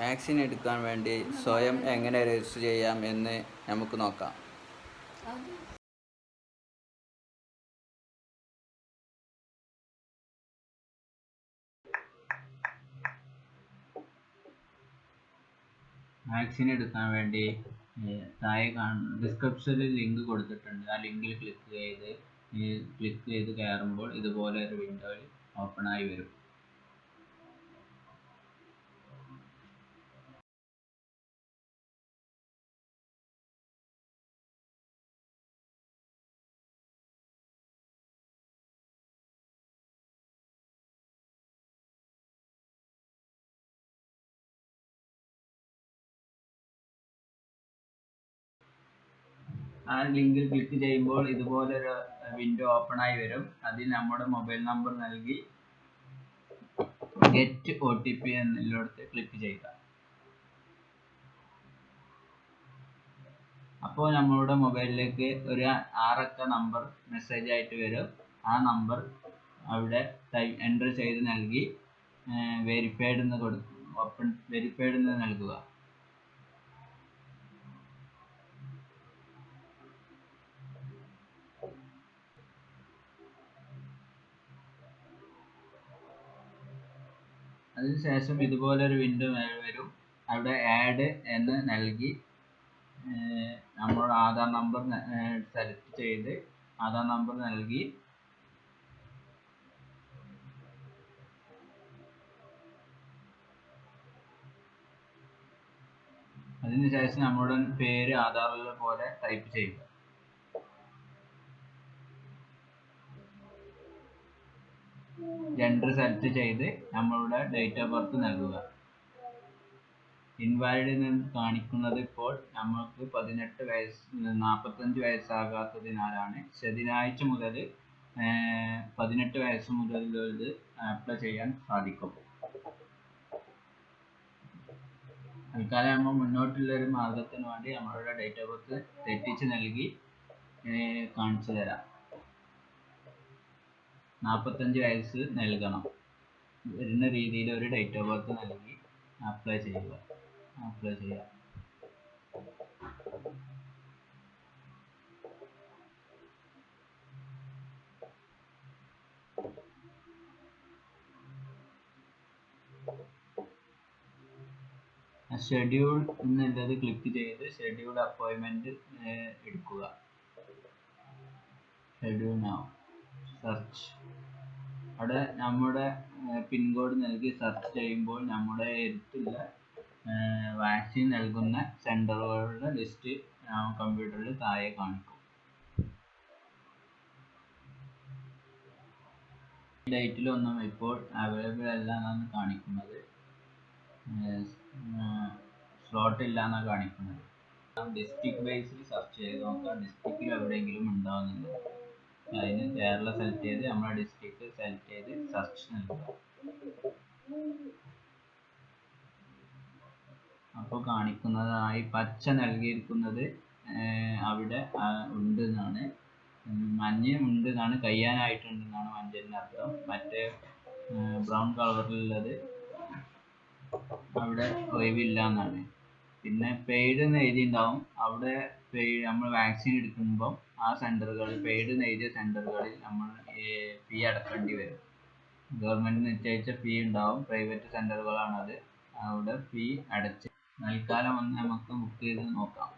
Vaccine എടുക്കാൻ വേണ്ടി സ്വയം എങ്ങനെ രജിസ്റ്റർ ചെയ്യാം എന്ന് നമുക്ക് നോക്കാം. വാക്സിൻ എടുക്കാൻ വേണ്ടി താഴെ കാണുന്ന ഡിസ്ക്രിപ്ഷനിൽ ലിങ്ക് കൊടുത്തിട്ടുണ്ട്. ആ ലിങ്കിൽ ക്ലിക്ക് ചെയ്ത് ക്ലിക്ക് ചെയ്ത് കയറുമ്പോൾ ഇതുപോലെ ഒരു വിൻഡോയിൽ ഓപ്പൺ ആയി വരും. ആ ലിങ്കിൽ ക്ലിക്ക് ചെയ്യുമ്പോൾ ഇതുപോലൊരു വിൻഡോ ഓപ്പൺ ആയി വരും. അതിൽ നമ്മുടെ മൊബൈൽ നമ്പർ നൽകി ഗെറ്റ് ഒ ടി പി എന്നിടത്ത് ക്ലിക്ക് ചെയ്യുക. അപ്പോൾ നമ്മളുടെ മൊബൈലിലേക്ക് ഒരു ആറക്ക നമ്പർ മെസ്സേജ് ആയിട്ട് വരും. ആ നമ്പർ അവിടെ എന്റർ ചെയ്ത് നൽകി വെരിഫൈഡ് എന്ന് കൊടുക്കും ഓപ്പൺ വെരിഫൈഡ് എന്ന് നൽകുക. അതിനുശേഷം ഇതുപോലൊരു വിൻഡോ വരും. അവിടെ ആഡ് എന്ന് നൽകി നമ്മൾ ആധാർ നമ്പർ സെലക്ട് ചെയ്ത് ആധാർ നമ്പർ നൽകി. അതിനുശേഷം നമ്മുടെ പേര് ആധാറിലെ പോലെ ടൈപ്പ് ചെയ്യുക. ജെൻഡർ സെലക്ട് ചെയ്ത് നമ്മളുടെ ഡേറ്റ് ഓഫ് ബർത്ത് നൽകുക. ഇൻവാലിഡ് എന്ന് കാണിക്കുന്നത് ഇപ്പോൾ നമുക്ക് പതിനെട്ട് വയസ്സ് നാൽപ്പത്തഞ്ച് വയസ്സാകാത്തതിനാലാണ്. ശനിയാഴ്ച മുതൽ പതിനെട്ട് വയസ്സ് മുതൽ ഇത് അപ്ലൈ ചെയ്യാൻ സാധിക്കും. തൽക്കാലം നമ്മൾ മുന്നോട്ടുള്ള ഒരു മാർഗത്തിന് വേണ്ടി നമ്മളുടെ ഡേറ്റ് ഓഫ് ബർത്ത് തെറ്റിച്ച് നൽകി കാണിച്ചു തരാം നാൽപ്പത്തഞ്ച് വയസ്സ് നൽകണം. വരുന്ന രീതിയിൽ ഒരു ഡേറ്റ് ഓഫ് ബർത്ത് നൽകി അപ്ലൈ ചെയ്യുക. അപ്ലൈ ചെയ്യുക. ഷെഡ്യൂൾ എന്നുള്ളത് ക്ലിക്ക് ചെയ്ത് ഷെഡ്യൂൾ അപ്പോയിൻമെന്റ് എടുക്കുക. ഷെഡ്യൂൾ നൗ സെർച്ച് അവിടെ നമ്മുടെ പിൻകോഡ് നൽകി സെർച്ച് ചെയ്യുമ്പോൾ നമ്മുടെ അടുത്തുള്ള വാക്സിൻ നൽകുന്ന സെന്ററുകളുടെ ലിസ്റ്റ് കമ്പ്യൂട്ടറിൽ താഴെ കാണിക്കും. ഡേറ്റിലൊന്നും ഇപ്പോൾ അവൈലബിൾ അല്ല എന്നാണ് കാണിക്കുന്നത്. സ്ലോട്ട് ഇല്ല എന്നാണ് കാണിക്കുന്നത്. ഡിസ്ട്രിക്ട് ബേസിൽ സെർച്ച് ചെയ്ത് നോക്കാം. ഡിസ്ട്രിക്റ്റിൽ എവിടെയെങ്കിലും ഉണ്ടാവുന്നുണ്ട് അതിന് കേരള സെലക്ട് ചെയ്ത് നമ്മുടെ ഡിസ്ട്രിക്ട് സെലക്ട് ചെയ്ത് സെർച്ച് നൽകുക. അപ്പോൾ കാണിക്കുന്നതായി പച്ച നൽകിയിരിക്കുന്നത് അവിടെ ഉണ്ട് എന്നാണ് മഞ്ഞ ഉണ്ട് എന്നാണ് കഴിയാനായിട്ടുണ്ട് എന്നാണ് മഞ്ഞന്റെ അർത്ഥം മറ്റേ ബ്രൗൺ കളറിലുള്ളത് അവിടെ ഒഴിവില്ല എന്നാണ് പിന്നെ പെയ്ഡ് എന്ന് എഴുതിയിട്ടുണ്ടാവും. അവിടെ പെയ്ഡ് നമ്മൾ വാക്സിൻ എടുക്കുമ്പം ആ സെന്ററുകളിൽ പെയ്ഡ് എന്ന് സെന്ററുകളിൽ നമ്മൾ ഫീ അടക്കേണ്ടി വരും. ഗവൺമെന്റ് നിശ്ചയിച്ച ഫീ ഉണ്ടാവും. പ്രൈവറ്റ് സെന്ററുകളാണത് അവിടെ ഫീ അടച്ച്. തൽക്കാലം ഒന്ന് നമുക്ക് ബുക്ക് ചെയ്ത് നോക്കാം.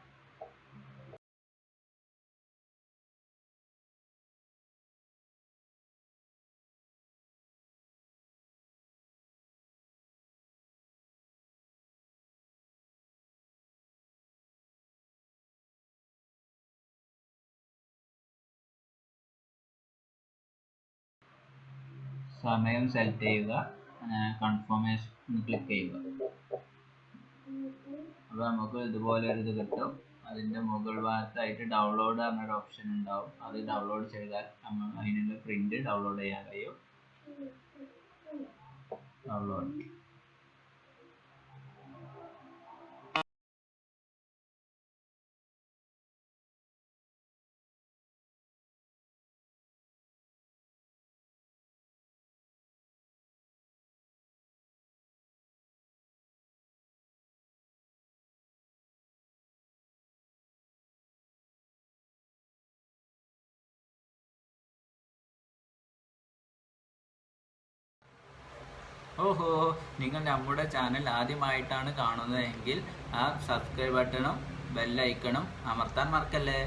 സമയം സെലക്ട് ചെയ്യുക കൺഫർമേഷൻ ക്ലിക്ക് ചെയ്യുക. അപ്പോൾ നമുക്ക് ഇതുപോലെ ഒരു ഇത് കിട്ടും. അതിന്റെ മുകൾ ഭാഗത്തായിട്ട് ഡൗൺലോഡ് എന്നൊരു ഓപ്ഷൻ ഉണ്ടാവും. അത് ഡൗൺലോഡ് ചെയ്താൽ നമ്മൾ അതിനുള്ള പ്രിന്റ് ഡൗൺലോഡ് ചെയ്യാൻ കഴിയും. ഡൗൺലോഡ് ഓഹോ നിങ്ങൾ നമ്മുടെ ചാനൽ ആദ്യമായിട്ടാണ് കാണുന്നതെങ്കിൽ ആ സബ്സ്ക്രൈബ് ബട്ടണും ബെല്ലൈക്കണും അമർത്താൻ മറക്കല്ലേ?